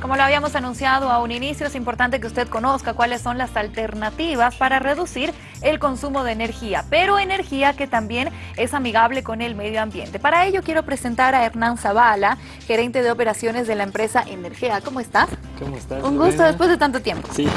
Como lo habíamos anunciado a un inicio, es importante que usted conozca cuáles son las alternativas para reducir el consumo de energía, pero energía que también es amigable con el medio ambiente. Para ello quiero presentar a Hernán Zavala, gerente de operaciones de la empresa Energía. ¿Cómo estás? ¿Cómo estás? Un gusto después de tanto tiempo. Sí.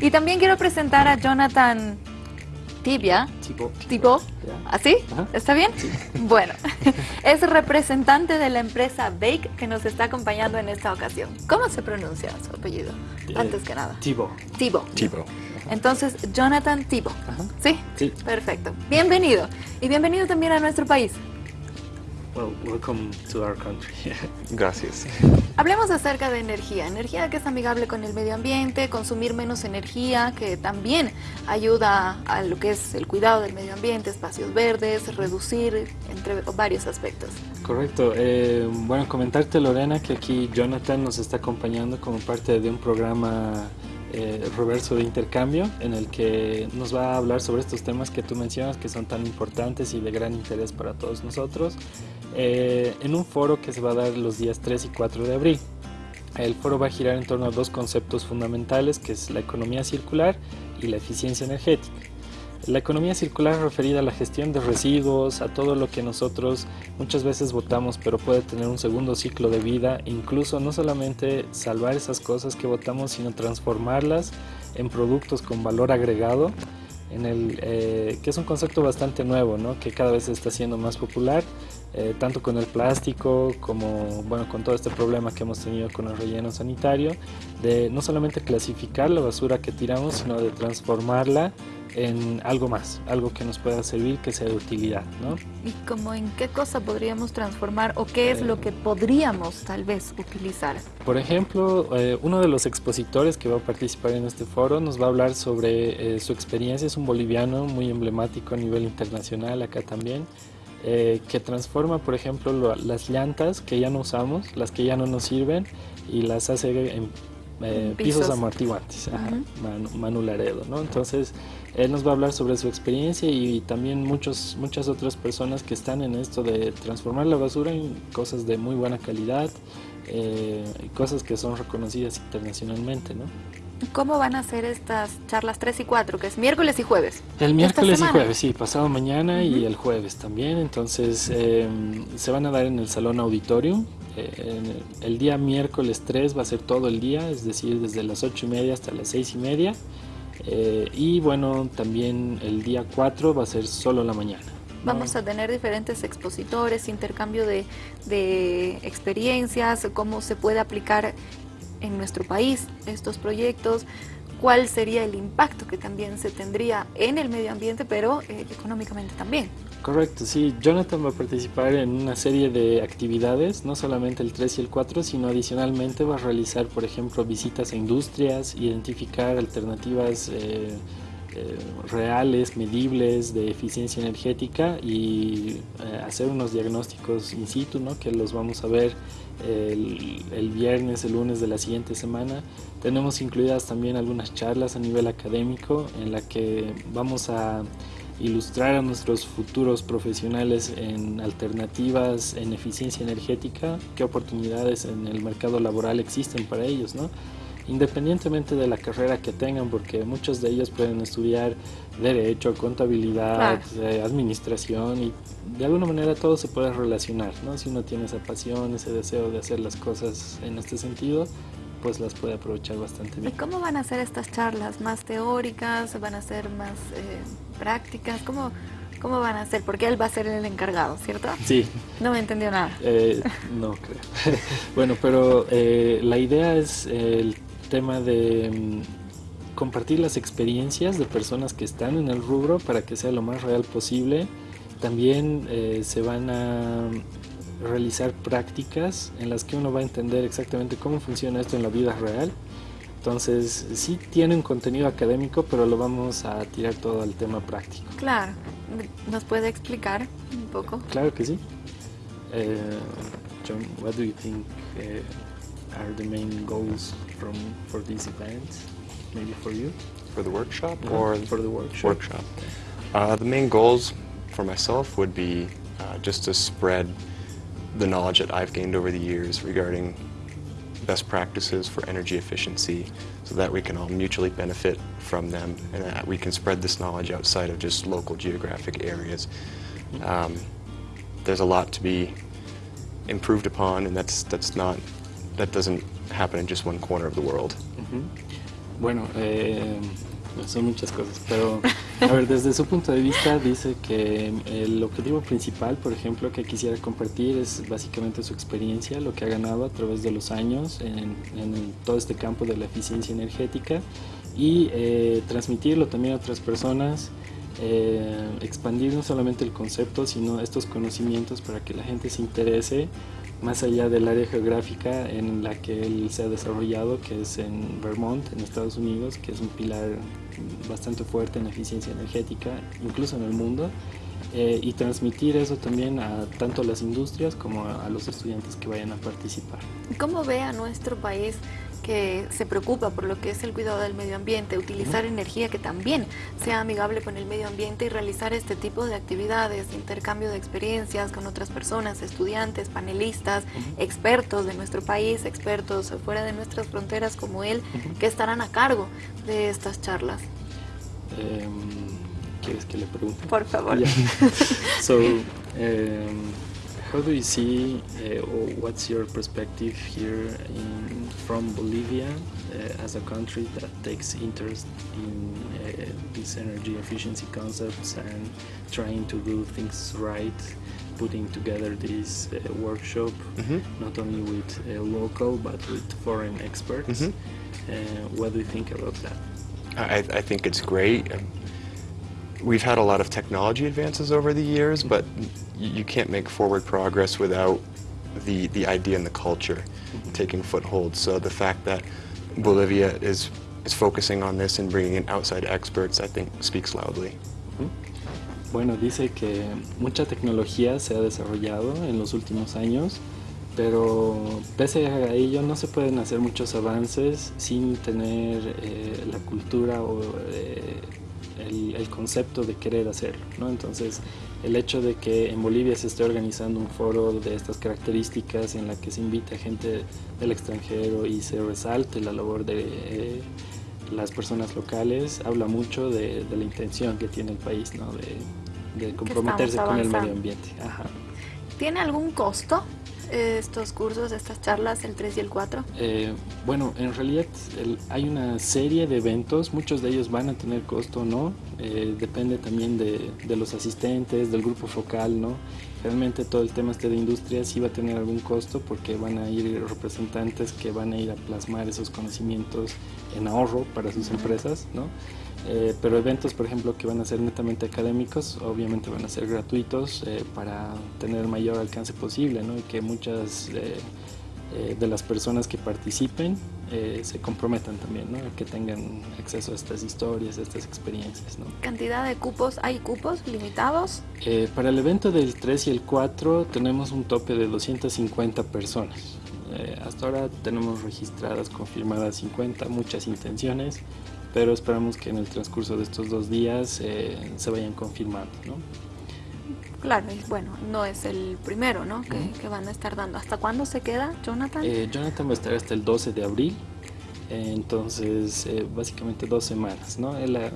Y también quiero presentar a Jonathan Tibia. Tipo. Tipo. ¿Así? Ajá. ¿Está bien? Bueno, es representante de la empresa Bake que nos está acompañando en esta ocasión. ¿Cómo se pronuncia su apellido? Eh, Antes que nada. Tibo. Tibo. Tipo. Entonces, Jonathan Tibo. ¿Sí? Sí. Perfecto. Bienvenido. Y bienvenido también a nuestro país. Well, welcome to our country. Gracias. Hablemos acerca de energía. Energía que es amigable con el medio ambiente, consumir menos energía, que también ayuda a lo que es el cuidado del medio ambiente, espacios verdes, reducir, entre varios aspectos. Correcto. Eh, bueno, comentarte Lorena que aquí Jonathan nos está acompañando como parte de un programa eh, reverso de intercambio en el que nos va a hablar sobre estos temas que tú mencionas que son tan importantes y de gran interés para todos nosotros eh, en un foro que se va a dar los días 3 y 4 de abril. El foro va a girar en torno a dos conceptos fundamentales que es la economía circular y la eficiencia energética. La economía circular referida a la gestión de residuos, a todo lo que nosotros muchas veces votamos, pero puede tener un segundo ciclo de vida, incluso no solamente salvar esas cosas que votamos, sino transformarlas en productos con valor agregado, en el, eh, que es un concepto bastante nuevo, ¿no? que cada vez está siendo más popular, eh, tanto con el plástico como bueno, con todo este problema que hemos tenido con el relleno sanitario, de no solamente clasificar la basura que tiramos, sino de transformarla en algo más, algo que nos pueda servir, que sea de utilidad, ¿no? ¿Y como en qué cosa podríamos transformar o qué es lo que podríamos tal vez utilizar? Por ejemplo, eh, uno de los expositores que va a participar en este foro nos va a hablar sobre eh, su experiencia, es un boliviano muy emblemático a nivel internacional acá también, eh, que transforma, por ejemplo, lo- las llantas que ya no usamos, las que ya no nos sirven, y las hace en eh, pisos. Pisos. amortiguantes, ajá, Ujú. Manu, Manu Laredo, ¿no? Entonces, él nos va a hablar sobre su experiencia y, también muchos, muchas otras personas que están en esto de transformar la basura en cosas de muy buena calidad, eh, y cosas que son reconocidas internacionalmente, ¿no? ¿Cómo van a ser estas charlas 3 y 4, que es miércoles y jueves? El miércoles y jueves, sí, pasado mañana y el jueves también. Entonces eh, se van a dar en el Salón Auditorium. Eh, el, el día miércoles 3 va a ser todo el día, es decir, desde las 8 y media hasta las 6 y media. Eh, y bueno, también el día 4 va a ser solo la mañana. Vamos a tener diferentes expositores, intercambio de, de experiencias, cómo se puede aplicar en nuestro país estos proyectos, cuál sería el impacto que también se tendría en el medio ambiente, pero eh, económicamente también. Correcto, sí. Jonathan va a participar en una serie de actividades, no solamente el 3 y el 4, sino adicionalmente va a realizar, por ejemplo, visitas a industrias, identificar alternativas eh, eh, reales, medibles de eficiencia energética y eh, hacer unos diagnósticos in situ, ¿no? que los vamos a ver el, el viernes, el lunes de la siguiente semana. Tenemos incluidas también algunas charlas a nivel académico en la que vamos a ilustrar a nuestros futuros profesionales en alternativas en eficiencia energética, qué oportunidades en el mercado laboral existen para ellos, ¿no? Independientemente de la carrera que tengan, porque muchos de ellos pueden estudiar derecho, contabilidad, eh, administración y de alguna manera todo se puede relacionar, ¿no? Si uno tiene esa pasión, ese deseo de hacer las cosas en este sentido, pues las puede aprovechar bastante ¿Y bien. cómo van a ser estas charlas? ¿Más teóricas? ¿Van a ser más eh, prácticas? ¿Cómo, ¿Cómo van a ser? Porque él va a ser el encargado, ¿cierto? Sí, No me entendió nada. Eh, no creo. bueno, pero eh, la idea es el tema de mm, compartir las experiencias de personas que están en el rubro para que sea lo más real posible. También eh, se van a realizar prácticas en las que uno va a entender exactamente cómo funciona esto en la vida real. Entonces, sí tiene un contenido académico, pero lo vamos a tirar todo al tema práctico. Claro. ¿Nos puede explicar un poco? Claro que sí. Eh, John, what do you think uh, are the main goals from for this event? Maybe for you, For the workshop or for the workshop? workshop? Uh, the main goals for myself would be uh, just to spread the knowledge that I've gained over the years regarding best practices for energy efficiency so that we can all mutually benefit from them and that we can spread this knowledge outside of just local geographic areas. Um, there's a lot to be improved upon and that's, that's not, that doesn't happen in just one corner of the world. Bueno, eh, son muchas cosas, pero a ver, desde su punto de vista dice que el objetivo principal, por ejemplo, que quisiera compartir es básicamente su experiencia, lo que ha ganado a través de los años en, en todo este campo de la eficiencia energética y eh, transmitirlo también a otras personas, eh, expandir no solamente el concepto, sino estos conocimientos para que la gente se interese más allá del área geográfica en la que él se ha desarrollado, que es en Vermont, en Estados Unidos, que es un pilar bastante fuerte en eficiencia energética, incluso en el mundo, eh, y transmitir eso también a tanto a las industrias como a, a los estudiantes que vayan a participar. ¿Cómo ve a nuestro país que se preocupa por lo que es el cuidado del medio ambiente, utilizar energía que también sea amigable con el medio ambiente y realizar este tipo de actividades, intercambio de experiencias con otras personas, estudiantes, panelistas, expertos de nuestro país, expertos fuera de nuestras fronteras como él, que estarán a cargo de estas charlas. Um, ¿Quieres que le pregunte? Por favor. Yeah. so, um, how do you see, uh, or what's your perspective here in, from Bolivia uh, as a country that takes interest in uh, these energy efficiency concepts and trying to do things right, putting together this uh, workshop, Mhm. not only with uh, local but with foreign experts? Mhm. Uh, what do you think about that? I, I think it's great. We've had a lot of technology advances over the years, but you can't make forward progress without the, the idea and the culture taking foothold. So the fact that Bolivia is, is focusing on this and bringing in outside experts, I think speaks loudly. Bueno, dice que mucha tecnología se ha desarrollado en los últimos años, pero pese a ello no se pueden hacer muchos avances sin tener eh, la cultura o eh, el, el concepto de querer hacerlo. ¿no? Entonces, el hecho de que en Bolivia se esté organizando un foro de estas características en la que se invita gente del extranjero y se resalte la labor de eh, las personas locales, habla mucho de, de la intención que tiene el país ¿no? de, de comprometerse con el medio ambiente. Ajá. ¿Tiene algún costo estos cursos, estas charlas, el 3 y el 4? Eh, bueno, en realidad el- hay una serie de eventos, muchos de ellos van a tener costo o no, eh, depende también de, de los asistentes, del grupo focal, ¿no? Realmente todo el tema este de industria sí va a tener algún costo porque van a ir representantes que van a ir a plasmar esos conocimientos en ahorro para sus empresas, ¿no? Eh, pero eventos, por ejemplo, que van a ser netamente académicos, obviamente van a ser gratuitos eh, para tener el mayor alcance posible, ¿no? Y que muchas eh, eh, de las personas que participen eh, se comprometan también, ¿no? Que tengan acceso a estas historias, a estas experiencias, ¿no? ¿Cantidad de cupos? ¿Hay cupos limitados? Eh, para el evento del 3 y el 4 tenemos un tope de 250 personas. Hasta ahora tenemos registradas, confirmadas 50, muchas intenciones, pero esperamos que en el transcurso de estos dos días eh, se vayan confirmando, ¿no? Claro, y bueno, no es el primero, ¿no? Que, que van a estar dando. ¿Hasta cuándo se queda, Jonathan? Eh, Jonathan va a estar hasta el 12 de abril, eh, entonces eh, básicamente dos semanas, ¿no? Él ha,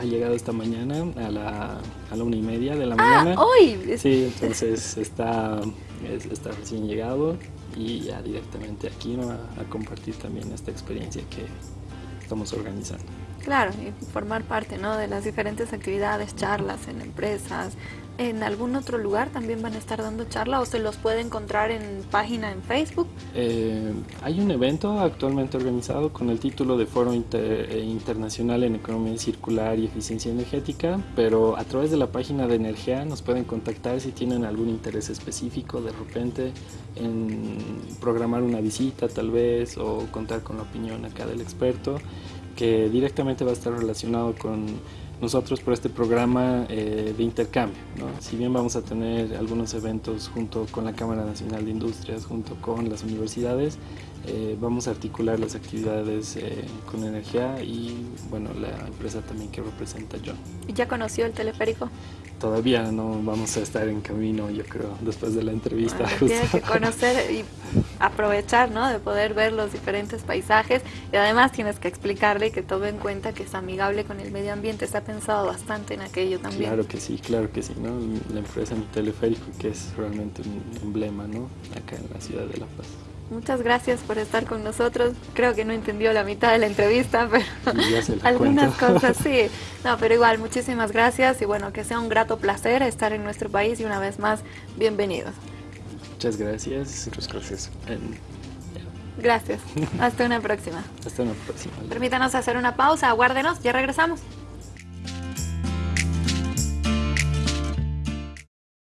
ha llegado esta mañana a la, a la una y media de la ah, mañana. hoy. Sí, entonces está, es- está recién llegado y ya directamente aquí ¿no? a, a compartir también esta experiencia que estamos organizando. Claro, y formar parte, ¿no? De las diferentes actividades, charlas en empresas. ¿En algún otro lugar también van a estar dando charla o se los puede encontrar en página en Facebook? Eh, hay un evento actualmente organizado con el título de Foro eh, Internacional en Economía Circular y Eficiencia Energética, pero a través de la página de Energía nos pueden contactar si tienen algún interés específico de repente en programar una visita tal vez o contar con la opinión acá del experto que directamente va a estar relacionado con nosotros por este programa eh, de intercambio. Si bien vamos a tener algunos eventos junto con la Cámara Nacional de Industrias, junto con las universidades, eh, vamos a articular las actividades eh, con energía y bueno, la empresa también que representa John. ¿Ya conoció el teleférico? todavía no vamos a estar en camino, yo creo, después de la entrevista. tienes que conocer y aprovechar, ¿no? De poder ver los diferentes paisajes y además tienes que explicarle que tome en cuenta que es amigable con el medio ambiente. Se ha pensado bastante en aquello también. Claro que sí, claro que sí, ¿no? La empresa en teleférico que es realmente un emblema, ¿no? Acá en la ciudad de La Paz. Muchas gracias por estar con nosotros. Creo que no entendió la mitad de la entrevista, pero algunas cosas sí. No, pero igual, muchísimas gracias y bueno, que sea un grato placer estar en nuestro país y una vez más, bienvenidos. Muchas gracias. Muchas gracias. Gracias. Hasta una próxima. Hasta una próxima. Permítanos hacer una pausa, aguárdenos, ya regresamos.